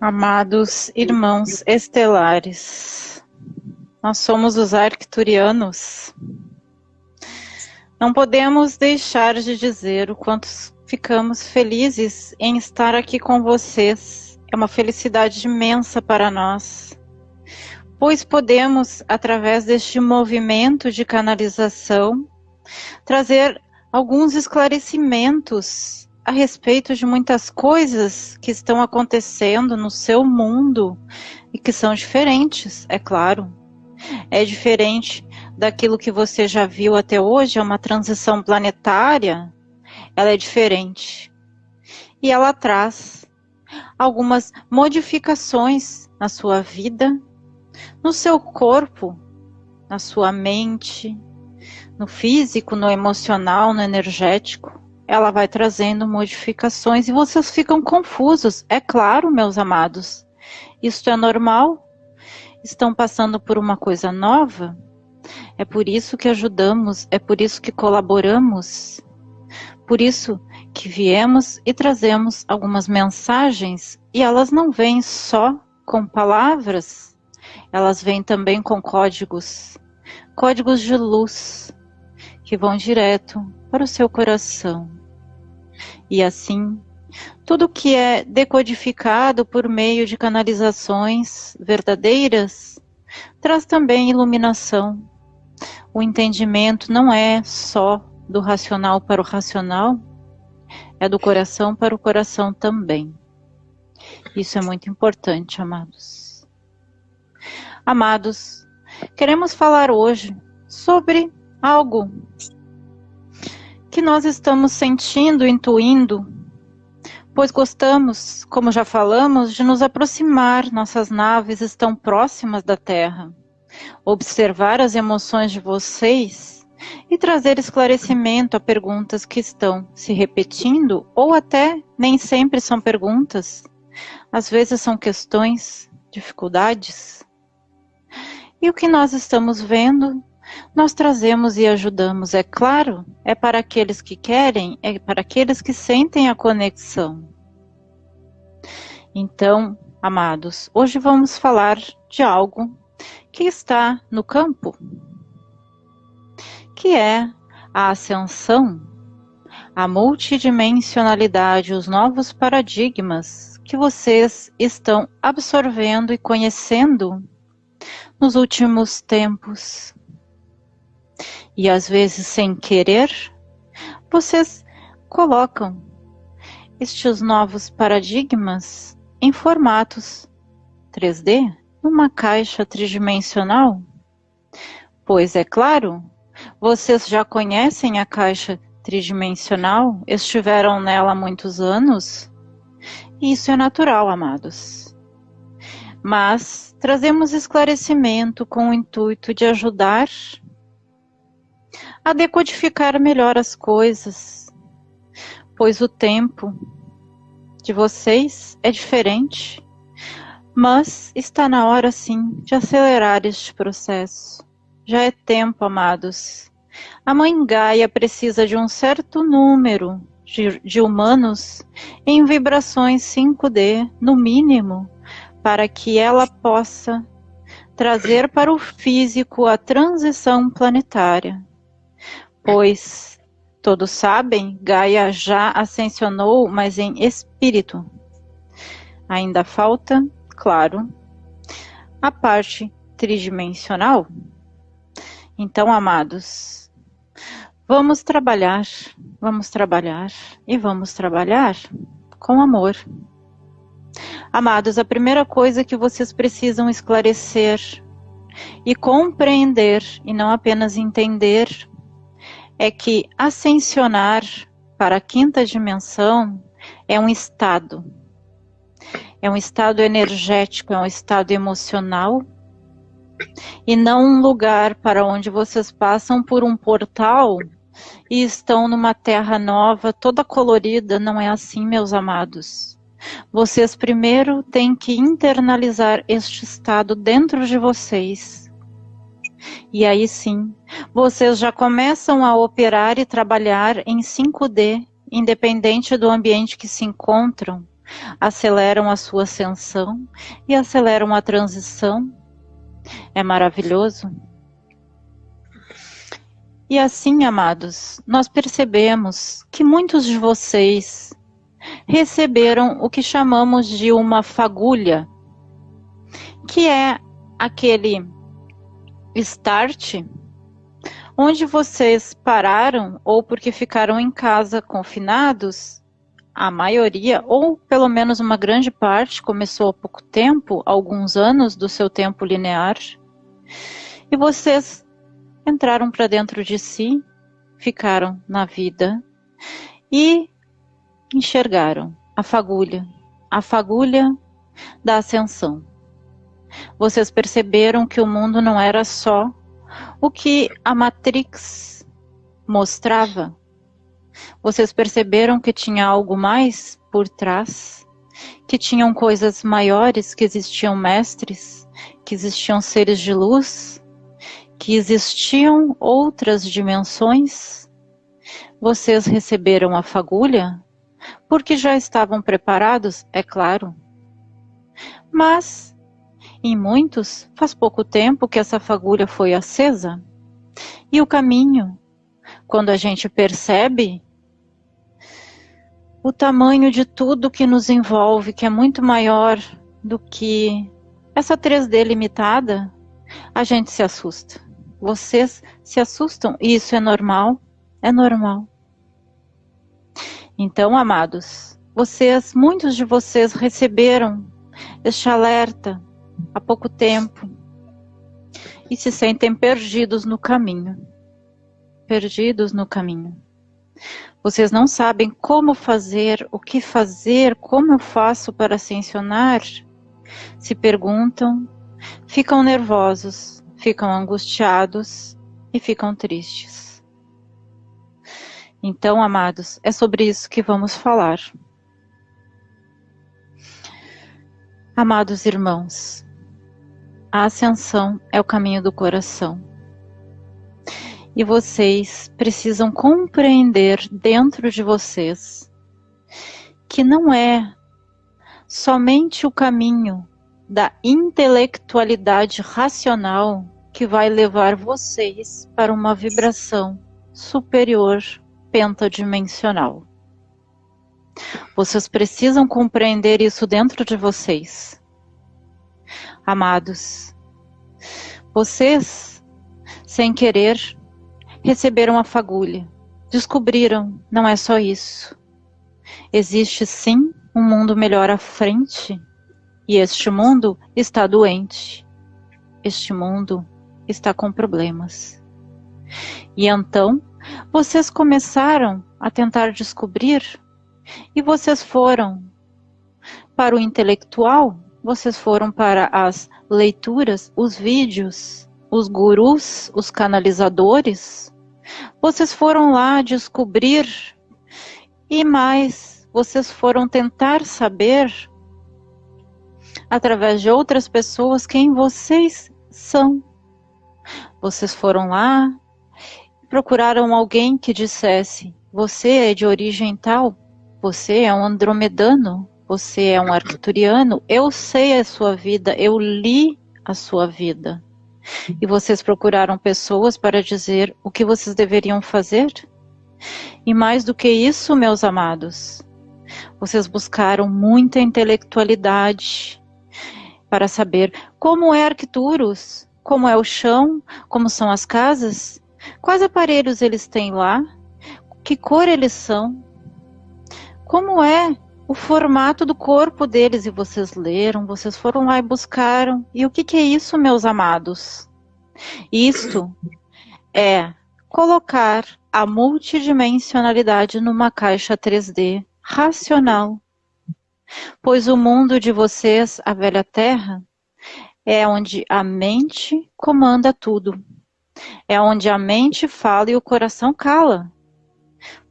Amados irmãos estelares, nós somos os arcturianos. Não podemos deixar de dizer o quanto ficamos felizes em estar aqui com vocês. É uma felicidade imensa para nós, pois podemos, através deste movimento de canalização, trazer alguns esclarecimentos a respeito de muitas coisas que estão acontecendo no seu mundo e que são diferentes, é claro. É diferente daquilo que você já viu até hoje, é uma transição planetária, ela é diferente. E ela traz algumas modificações na sua vida, no seu corpo, na sua mente, no físico, no emocional, no energético ela vai trazendo modificações e vocês ficam confusos. É claro, meus amados. Isto é normal? Estão passando por uma coisa nova? É por isso que ajudamos, é por isso que colaboramos. Por isso que viemos e trazemos algumas mensagens e elas não vêm só com palavras, elas vêm também com códigos, códigos de luz que vão direto para o seu coração. E assim, tudo que é decodificado por meio de canalizações verdadeiras traz também iluminação. O entendimento não é só do racional para o racional, é do coração para o coração também. Isso é muito importante, amados. Amados, queremos falar hoje sobre algo que nós estamos sentindo, intuindo, pois gostamos, como já falamos, de nos aproximar, nossas naves estão próximas da Terra. Observar as emoções de vocês e trazer esclarecimento a perguntas que estão se repetindo ou até nem sempre são perguntas, às vezes são questões, dificuldades. E o que nós estamos vendo nós trazemos e ajudamos, é claro, é para aqueles que querem, é para aqueles que sentem a conexão. Então, amados, hoje vamos falar de algo que está no campo, que é a ascensão, a multidimensionalidade, os novos paradigmas que vocês estão absorvendo e conhecendo nos últimos tempos e às vezes sem querer, vocês colocam estes novos paradigmas em formatos 3D numa caixa tridimensional? Pois é claro, vocês já conhecem a caixa tridimensional, estiveram nela há muitos anos, e isso é natural, amados. Mas trazemos esclarecimento com o intuito de ajudar a decodificar melhor as coisas, pois o tempo de vocês é diferente, mas está na hora sim de acelerar este processo. Já é tempo, amados. A mãe Gaia precisa de um certo número de, de humanos em vibrações 5D, no mínimo, para que ela possa trazer para o físico a transição planetária pois todos sabem, Gaia já ascensionou, mas em espírito. Ainda falta, claro, a parte tridimensional. Então, amados, vamos trabalhar, vamos trabalhar e vamos trabalhar com amor. Amados, a primeira coisa que vocês precisam esclarecer e compreender, e não apenas entender, é que ascensionar para a quinta dimensão é um estado. É um estado energético, é um estado emocional e não um lugar para onde vocês passam por um portal e estão numa terra nova, toda colorida. Não é assim, meus amados. Vocês primeiro têm que internalizar este estado dentro de vocês e aí sim, vocês já começam a operar e trabalhar em 5D, independente do ambiente que se encontram, aceleram a sua ascensão e aceleram a transição. É maravilhoso. E assim, amados, nós percebemos que muitos de vocês receberam o que chamamos de uma fagulha, que é aquele start onde vocês pararam ou porque ficaram em casa confinados, a maioria, ou pelo menos uma grande parte, começou há pouco tempo, alguns anos do seu tempo linear, e vocês entraram para dentro de si, ficaram na vida e enxergaram a fagulha, a fagulha da ascensão. Vocês perceberam que o mundo não era só o que a Matrix mostrava. Vocês perceberam que tinha algo mais por trás? Que tinham coisas maiores, que existiam mestres, que existiam seres de luz, que existiam outras dimensões? Vocês receberam a fagulha? Porque já estavam preparados, é claro. Mas em muitos, faz pouco tempo que essa fagulha foi acesa. E o caminho, quando a gente percebe o tamanho de tudo que nos envolve, que é muito maior do que essa 3D limitada, a gente se assusta. Vocês se assustam e isso é normal? É normal. Então, amados, vocês, muitos de vocês receberam este alerta há pouco tempo e se sentem perdidos no caminho. Perdidos no caminho. Vocês não sabem como fazer, o que fazer, como eu faço para ascensionar? Se perguntam, ficam nervosos, ficam angustiados e ficam tristes. Então, amados, é sobre isso que vamos falar. Amados irmãos, a ascensão é o caminho do coração. E vocês precisam compreender dentro de vocês que não é somente o caminho da intelectualidade racional que vai levar vocês para uma vibração superior pentadimensional. Vocês precisam compreender isso dentro de vocês amados. Vocês, sem querer, receberam a fagulha. Descobriram, não é só isso. Existe sim um mundo melhor à frente. E este mundo está doente. Este mundo está com problemas. E então, vocês começaram a tentar descobrir e vocês foram para o intelectual vocês foram para as leituras, os vídeos, os gurus, os canalizadores? Vocês foram lá descobrir e mais, vocês foram tentar saber através de outras pessoas quem vocês são. Vocês foram lá, procuraram alguém que dissesse: Você é de origem tal, você é um andromedano, você é um arcturiano, eu sei a sua vida, eu li a sua vida. E vocês procuraram pessoas para dizer o que vocês deveriam fazer? E mais do que isso, meus amados, vocês buscaram muita intelectualidade para saber como é Arcturus, como é o chão, como são as casas, quais aparelhos eles têm lá, que cor eles são, como é o formato do corpo deles e vocês leram, vocês foram lá e buscaram. E o que, que é isso, meus amados? Isto é colocar a multidimensionalidade numa caixa 3D racional. Pois o mundo de vocês, a velha terra, é onde a mente comanda tudo. É onde a mente fala e o coração cala.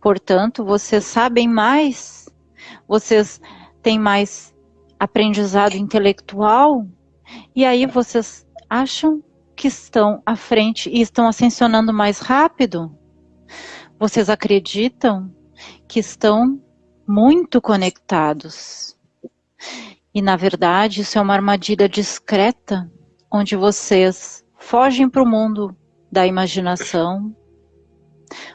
Portanto, vocês sabem mais vocês têm mais aprendizado intelectual, e aí vocês acham que estão à frente e estão ascensionando mais rápido? Vocês acreditam que estão muito conectados. E na verdade, isso é uma armadilha discreta, onde vocês fogem para o mundo da imaginação,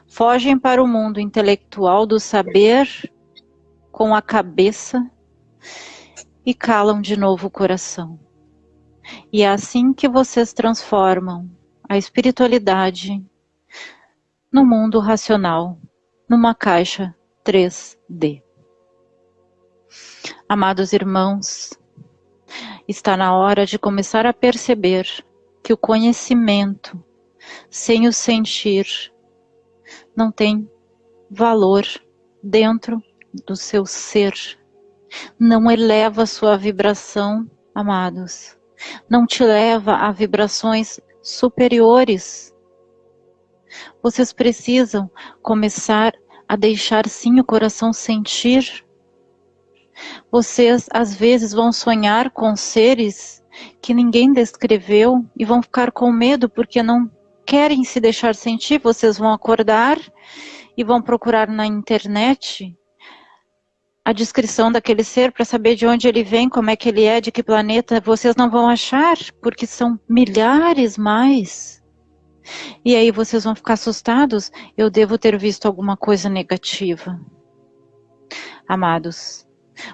fogem para o mundo intelectual do saber com a cabeça e calam de novo o coração. E é assim que vocês transformam a espiritualidade no mundo racional, numa caixa 3D. Amados irmãos, está na hora de começar a perceber que o conhecimento sem o sentir não tem valor dentro do seu ser. Não eleva sua vibração, amados. Não te leva a vibrações superiores. Vocês precisam começar a deixar sim o coração sentir. Vocês às vezes vão sonhar com seres que ninguém descreveu e vão ficar com medo porque não querem se deixar sentir, vocês vão acordar e vão procurar na internet a descrição daquele ser para saber de onde ele vem, como é que ele é, de que planeta, vocês não vão achar, porque são milhares mais. E aí vocês vão ficar assustados, eu devo ter visto alguma coisa negativa. Amados,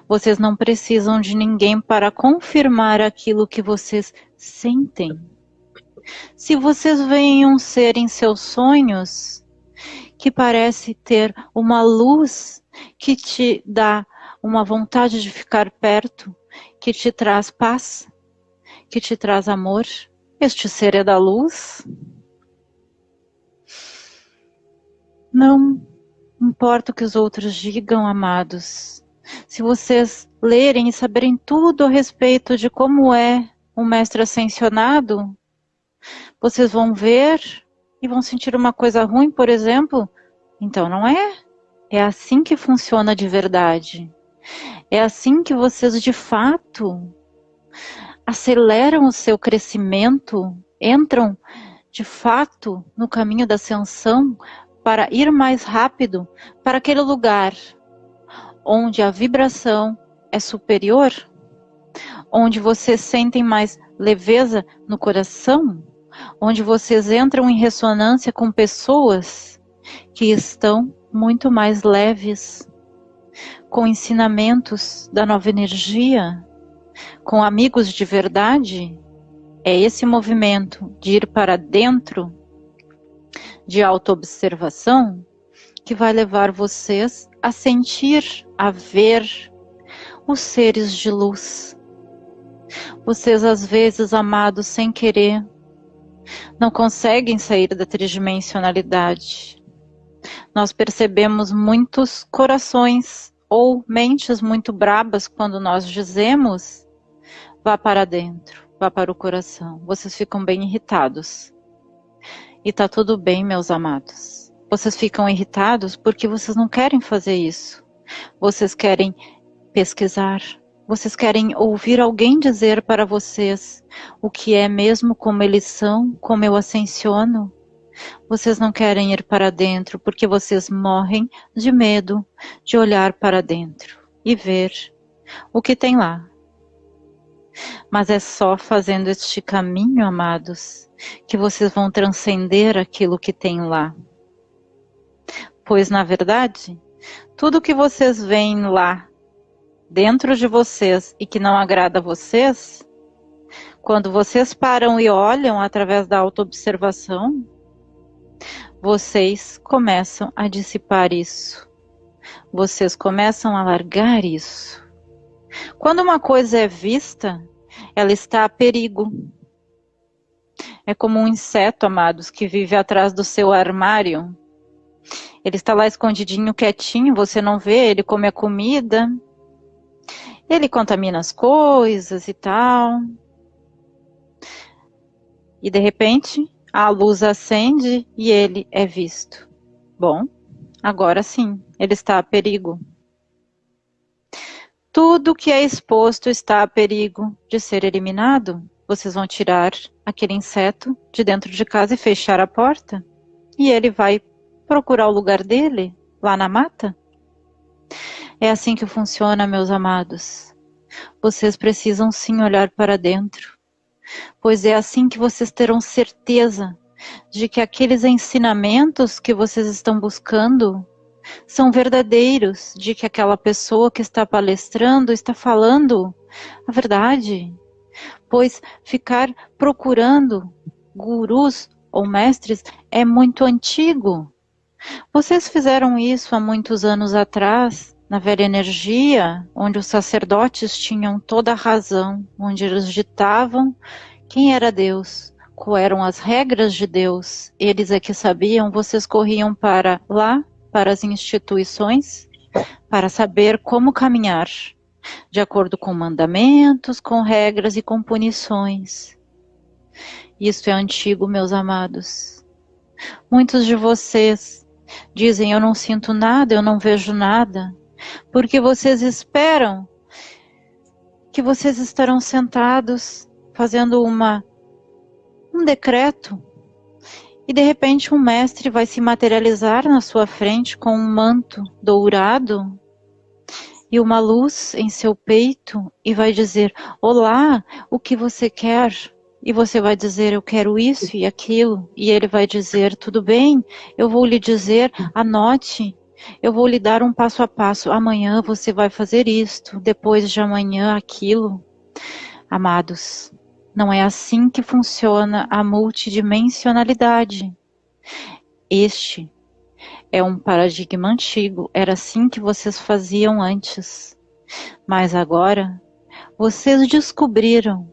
vocês não precisam de ninguém para confirmar aquilo que vocês sentem. Se vocês veem um ser em seus sonhos que parece ter uma luz que te dá uma vontade de ficar perto, que te traz paz, que te traz amor, este ser é da luz. Não importa o que os outros digam, amados. Se vocês lerem e saberem tudo a respeito de como é um mestre ascensionado, vocês vão ver e vão sentir uma coisa ruim, por exemplo. Então não é. É assim que funciona de verdade. É assim que vocês de fato aceleram o seu crescimento, entram de fato no caminho da ascensão para ir mais rápido para aquele lugar onde a vibração é superior, onde vocês sentem mais leveza no coração, onde vocês entram em ressonância com pessoas que estão muito mais leves, com ensinamentos da nova energia, com amigos de verdade, é esse movimento de ir para dentro de autoobservação que vai levar vocês a sentir, a ver os seres de luz. Vocês às vezes, amados, sem querer, não conseguem sair da tridimensionalidade. Nós percebemos muitos corações ou mentes muito brabas quando nós dizemos vá para dentro, vá para o coração. Vocês ficam bem irritados. E tá tudo bem, meus amados. Vocês ficam irritados porque vocês não querem fazer isso. Vocês querem pesquisar, vocês querem ouvir alguém dizer para vocês o que é mesmo como eles são, como eu ascensiono? Vocês não querem ir para dentro porque vocês morrem de medo de olhar para dentro e ver o que tem lá. Mas é só fazendo este caminho, amados, que vocês vão transcender aquilo que tem lá. Pois, na verdade, tudo que vocês veem lá dentro de vocês e que não agrada a vocês, quando vocês param e olham através da autoobservação, vocês começam a dissipar isso. Vocês começam a largar isso. Quando uma coisa é vista, ela está a perigo. É como um inseto, amados, que vive atrás do seu armário. Ele está lá escondidinho, quietinho, você não vê, ele come a comida, ele contamina as coisas e tal. E de repente, a luz acende e ele é visto. Bom, agora sim, ele está a perigo. Tudo que é exposto está a perigo de ser eliminado. Vocês vão tirar aquele inseto de dentro de casa e fechar a porta. E ele vai procurar o lugar dele lá na mata. É assim que funciona, meus amados. vocês precisam sim olhar para dentro, pois é assim que vocês terão certeza de que aqueles ensinamentos que vocês estão buscando são verdadeiros, de que aquela pessoa que está palestrando está falando a verdade. Pois ficar procurando gurus ou mestres é muito antigo. Vocês fizeram isso há muitos anos atrás, na velha energia, onde os sacerdotes tinham toda a razão, onde eles ditavam quem era Deus, quais eram as regras de Deus. Eles é que sabiam, vocês corriam para lá, para as instituições, para saber como caminhar, de acordo com mandamentos, com regras e com punições. Isso é antigo, meus amados. Muitos de vocês dizem: Eu não sinto nada, eu não vejo nada, porque vocês esperam que vocês estarão sentados fazendo uma um decreto e de repente um mestre vai se materializar na sua frente com um manto dourado e uma luz em seu peito e vai dizer: Olá, o que você quer? E você vai dizer, eu quero isso e aquilo. E ele vai dizer, tudo bem, eu vou lhe dizer, anote. Eu vou lhe dar um passo a passo. Amanhã você vai fazer isto, depois de amanhã aquilo. Amados, não é assim que funciona a multidimensionalidade. Este é um paradigma antigo, era assim que vocês faziam antes. Mas agora, vocês descobriram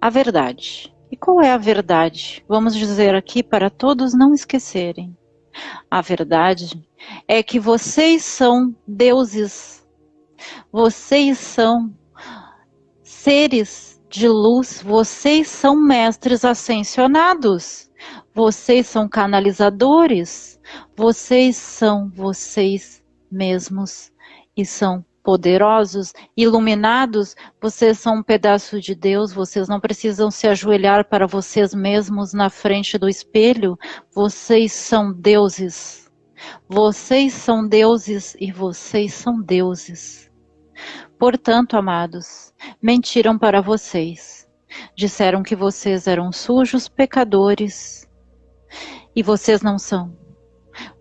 a verdade. E qual é a verdade? Vamos dizer aqui para todos não esquecerem. A verdade é que vocês são deuses. Vocês são seres de luz, vocês são mestres ascensionados. Vocês são canalizadores. Vocês são vocês mesmos e são poderosos, iluminados, vocês são um pedaço de Deus, vocês não precisam se ajoelhar para vocês mesmos na frente do espelho, vocês são deuses. Vocês são deuses e vocês são deuses. Portanto, amados, mentiram para vocês. Disseram que vocês eram sujos pecadores e vocês não são.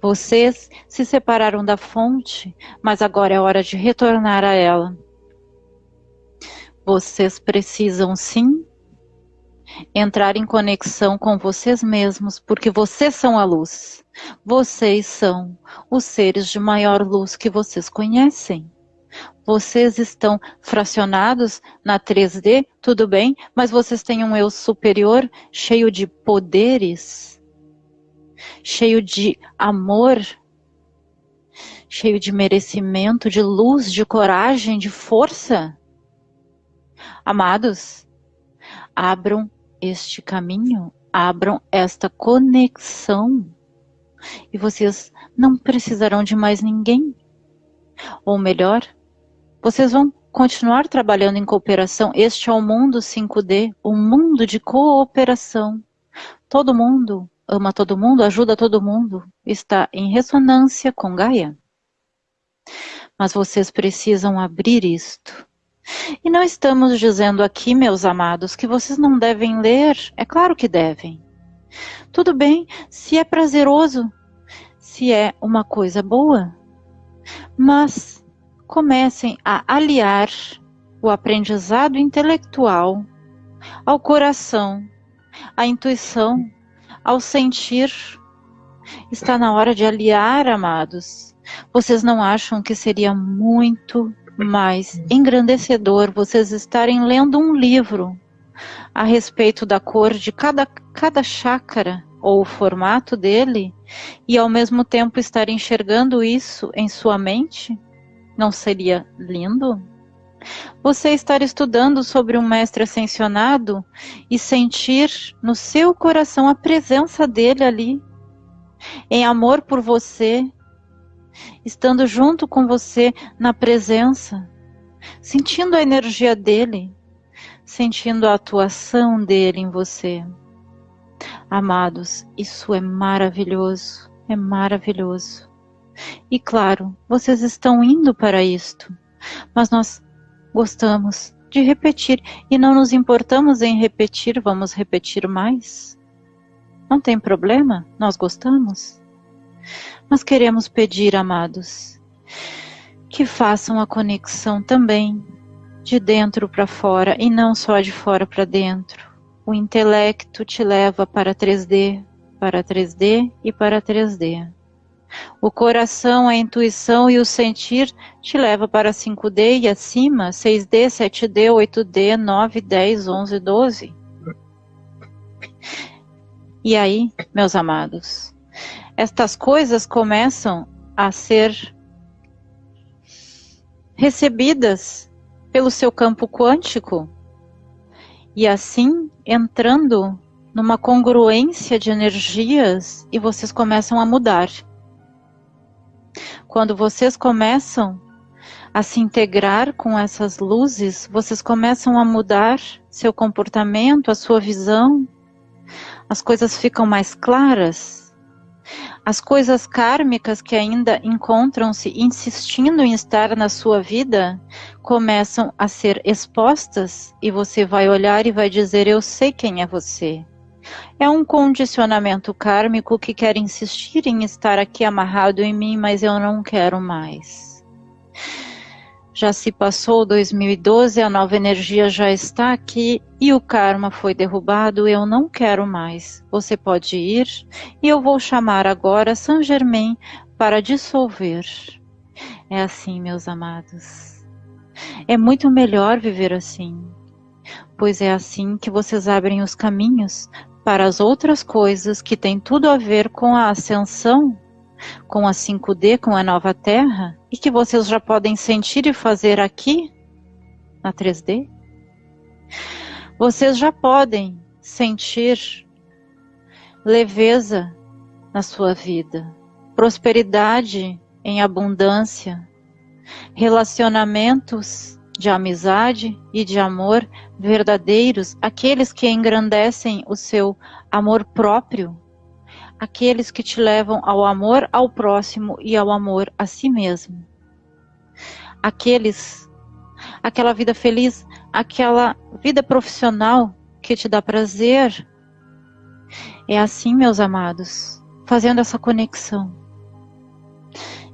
Vocês se separaram da fonte, mas agora é hora de retornar a ela. Vocês precisam sim entrar em conexão com vocês mesmos, porque vocês são a luz. Vocês são os seres de maior luz que vocês conhecem. Vocês estão fracionados na 3D, tudo bem, mas vocês têm um eu superior cheio de poderes cheio de amor, cheio de merecimento, de luz, de coragem, de força. Amados, abram este caminho, abram esta conexão e vocês não precisarão de mais ninguém. Ou melhor, vocês vão continuar trabalhando em cooperação. Este é o mundo 5D, o mundo de cooperação. Todo mundo ama todo mundo, ajuda todo mundo, está em ressonância com Gaia. Mas vocês precisam abrir isto. E não estamos dizendo aqui, meus amados, que vocês não devem ler. É claro que devem. Tudo bem, se é prazeroso, se é uma coisa boa. Mas comecem a aliar o aprendizado intelectual ao coração, à intuição, ao sentir. Está na hora de aliar, amados. Vocês não acham que seria muito mais engrandecedor vocês estarem lendo um livro a respeito da cor de cada, cada chácara ou o formato dele e ao mesmo tempo estar enxergando isso em sua mente? Não seria lindo? Você estar estudando sobre um mestre ascensionado e sentir no seu coração a presença dele ali, em amor por você, estando junto com você na presença, sentindo a energia dele, sentindo a atuação dele em você. Amados, isso é maravilhoso, é maravilhoso. E claro, vocês estão indo para isto, mas nós gostamos de repetir e não nos importamos em repetir, vamos repetir mais. Não tem problema, nós gostamos. Mas queremos pedir, amados, que façam a conexão também de dentro para fora e não só de fora para dentro. O intelecto te leva para 3D, para 3D e para 3D. O coração, a intuição e o sentir te leva para 5D e acima, 6D, 7D, 8D, 9, 10, 11, 12. E aí, meus amados, estas coisas começam a ser recebidas pelo seu campo quântico e assim entrando numa congruência de energias e vocês começam a mudar. Quando vocês começam a se integrar com essas luzes, vocês começam a mudar seu comportamento, a sua visão, as coisas ficam mais claras. As coisas kármicas que ainda encontram-se insistindo em estar na sua vida começam a ser expostas e você vai olhar e vai dizer: Eu sei quem é você. É um condicionamento kármico que quer insistir em estar aqui amarrado em mim, mas eu não quero mais. Já se passou 2012, a nova energia já está aqui e o karma foi derrubado, eu não quero mais. Você pode ir e eu vou chamar agora Saint Germain para dissolver. É assim, meus amados. É muito melhor viver assim, pois é assim que vocês abrem os caminhos para as outras coisas que têm tudo a ver com a ascensão, com a 5D, com a nova Terra, e que vocês já podem sentir e fazer aqui, na 3D. Vocês já podem sentir leveza na sua vida, prosperidade em abundância, relacionamentos de amizade e de amor verdadeiros, aqueles que engrandecem o seu amor próprio, aqueles que te levam ao amor ao próximo e ao amor a si mesmo. Aqueles, aquela vida feliz, aquela vida profissional que te dá prazer. É assim, meus amados, fazendo essa conexão.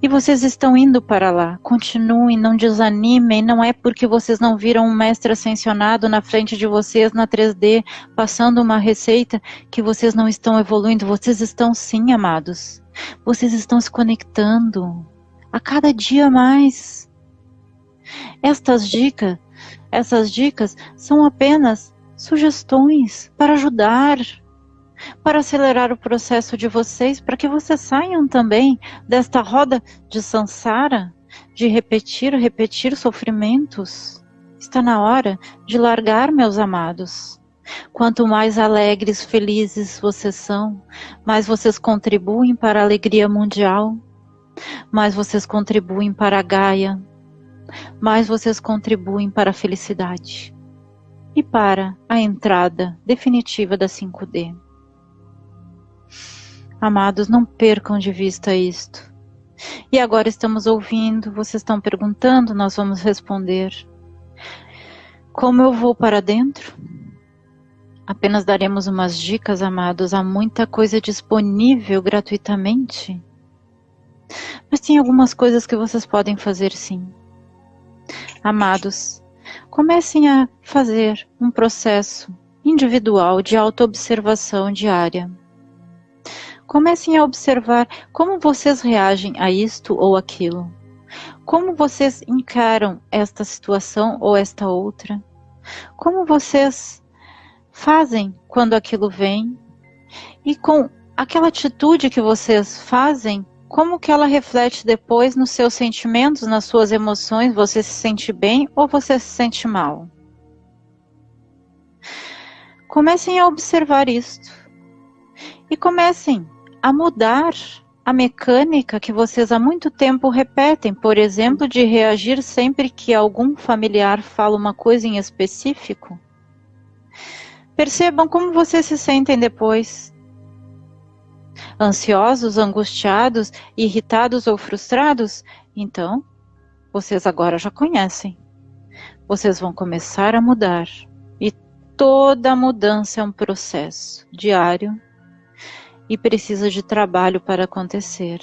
E vocês estão indo para lá. Continuem, não desanimem. Não é porque vocês não viram um mestre ascensionado na frente de vocês na 3D, passando uma receita, que vocês não estão evoluindo. Vocês estão sim, amados. Vocês estão se conectando a cada dia mais. Estas dicas, essas dicas são apenas sugestões para ajudar para acelerar o processo de vocês, para que vocês saiam também desta roda de sansara, de repetir, repetir sofrimentos. Está na hora de largar, meus amados. Quanto mais alegres, felizes vocês são, mais vocês contribuem para a alegria mundial, mais vocês contribuem para a Gaia, mais vocês contribuem para a felicidade e para a entrada definitiva da 5D. Amados, não percam de vista isto. E agora estamos ouvindo, vocês estão perguntando, nós vamos responder. Como eu vou para dentro? Apenas daremos umas dicas, amados. Há muita coisa disponível gratuitamente. Mas tem algumas coisas que vocês podem fazer sim. Amados, comecem a fazer um processo individual de autoobservação diária. Comecem a observar como vocês reagem a isto ou aquilo. Como vocês encaram esta situação ou esta outra. Como vocês fazem quando aquilo vem. E com aquela atitude que vocês fazem, como que ela reflete depois nos seus sentimentos, nas suas emoções? Você se sente bem ou você se sente mal? Comecem a observar isto. E comecem a mudar a mecânica que vocês há muito tempo repetem, por exemplo, de reagir sempre que algum familiar fala uma coisa em específico? Percebam como vocês se sentem depois. Ansiosos, angustiados, irritados ou frustrados? Então, vocês agora já conhecem. vocês vão começar a mudar. E toda mudança é um processo diário e precisa de trabalho para acontecer.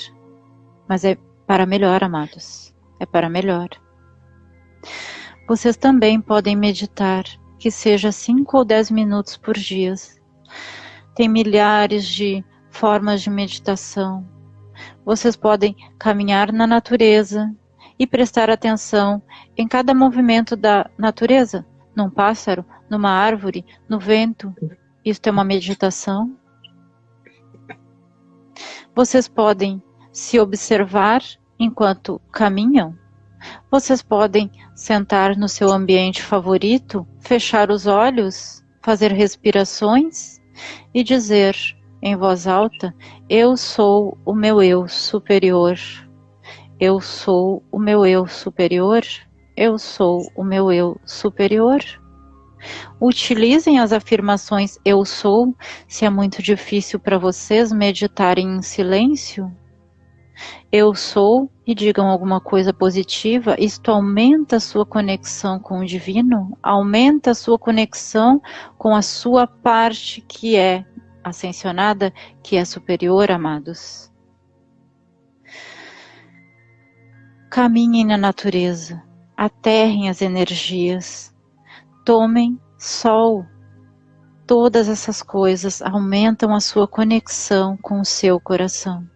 Mas é para melhor, amados. É para melhor. Vocês também podem meditar, que seja 5 ou 10 minutos por dia. Tem milhares de formas de meditação. Vocês podem caminhar na natureza e prestar atenção em cada movimento da natureza, num pássaro, numa árvore, no vento. Isso é uma meditação. Vocês podem se observar enquanto caminham. Vocês podem sentar no seu ambiente favorito, fechar os olhos, fazer respirações e dizer em voz alta: Eu sou o meu eu superior. Eu sou o meu eu superior. Eu sou o meu eu superior. Utilizem as afirmações eu sou, se é muito difícil para vocês meditarem em silêncio. Eu sou e digam alguma coisa positiva, isto aumenta a sua conexão com o divino, aumenta a sua conexão com a sua parte que é ascensionada, que é superior, amados. Caminhem na natureza, aterrem as energias, tomem sol. Todas essas coisas aumentam a sua conexão com o seu coração.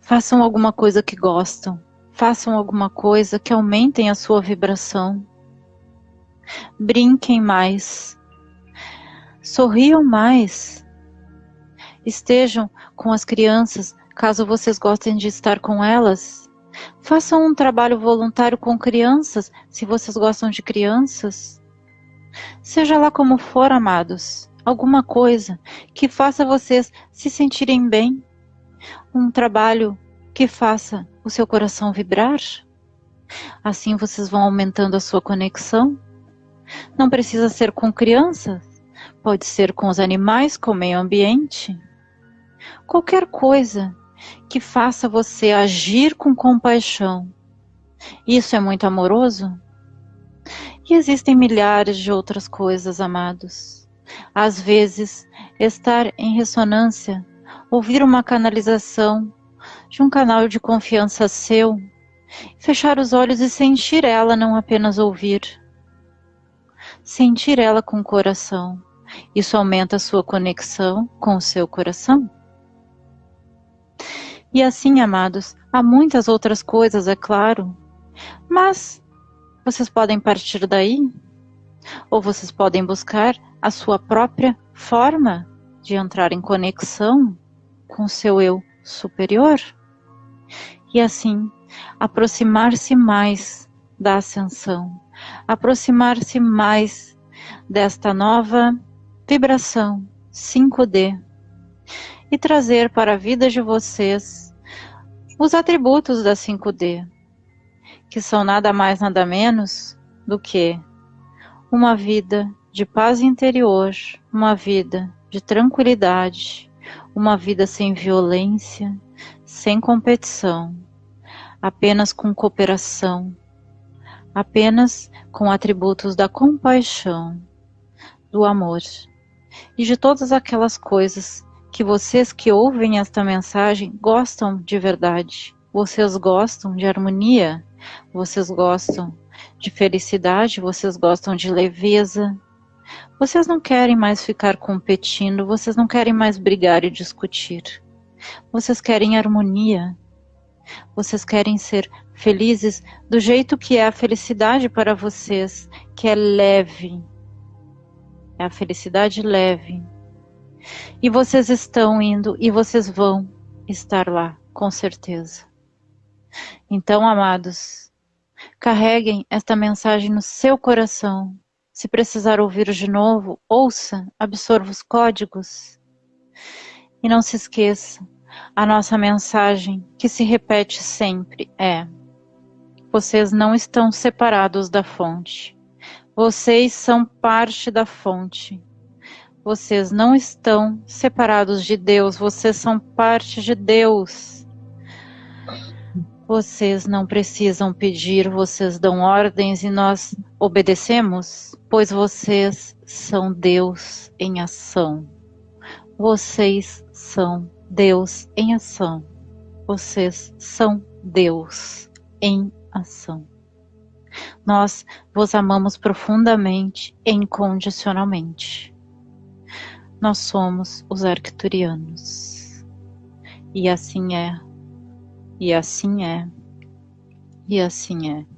Façam alguma coisa que gostam. Façam alguma coisa que aumentem a sua vibração. Brinquem mais. Sorriam mais. Estejam com as crianças, caso vocês gostem de estar com elas. Façam um trabalho voluntário com crianças, se vocês gostam de crianças. Seja lá como for, amados, alguma coisa que faça vocês se sentirem bem. Um trabalho que faça o seu coração vibrar. Assim vocês vão aumentando a sua conexão. Não precisa ser com crianças, pode ser com os animais, com o meio ambiente. Qualquer coisa que faça você agir com compaixão. Isso é muito amoroso? E existem milhares de outras coisas, amados. Às vezes, estar em ressonância, ouvir uma canalização de um canal de confiança seu, fechar os olhos e sentir ela, não apenas ouvir. Sentir ela com o coração. Isso aumenta a sua conexão com o seu coração. E assim, amados, há muitas outras coisas, é claro. Mas vocês podem partir daí, ou vocês podem buscar a sua própria forma de entrar em conexão com seu eu superior. E assim, aproximar-se mais da ascensão, aproximar-se mais desta nova vibração 5D e trazer para a vida de vocês os atributos da 5D, que são nada mais nada menos do que uma vida de paz interior, uma vida de tranquilidade, uma vida sem violência, sem competição, apenas com cooperação, apenas com atributos da compaixão, do amor e de todas aquelas coisas que vocês que ouvem esta mensagem gostam de verdade. Vocês gostam de harmonia, vocês gostam de felicidade, vocês gostam de leveza. Vocês não querem mais ficar competindo, vocês não querem mais brigar e discutir. Vocês querem harmonia. Vocês querem ser felizes do jeito que é a felicidade para vocês, que é leve. É a felicidade leve e vocês estão indo e vocês vão estar lá, com certeza. Então, amados, carreguem esta mensagem no seu coração. Se precisar ouvir de novo, ouça, absorva os códigos. E não se esqueça, a nossa mensagem, que se repete sempre, é: vocês não estão separados da fonte. Vocês são parte da fonte. Vocês não estão separados de Deus, vocês são parte de Deus. Vocês não precisam pedir, vocês dão ordens e nós obedecemos, pois vocês são Deus em ação. Vocês são Deus em ação. Vocês são Deus em ação. Nós vos amamos profundamente e incondicionalmente. Nós somos os arcturianos. E assim é, e assim é, e assim é.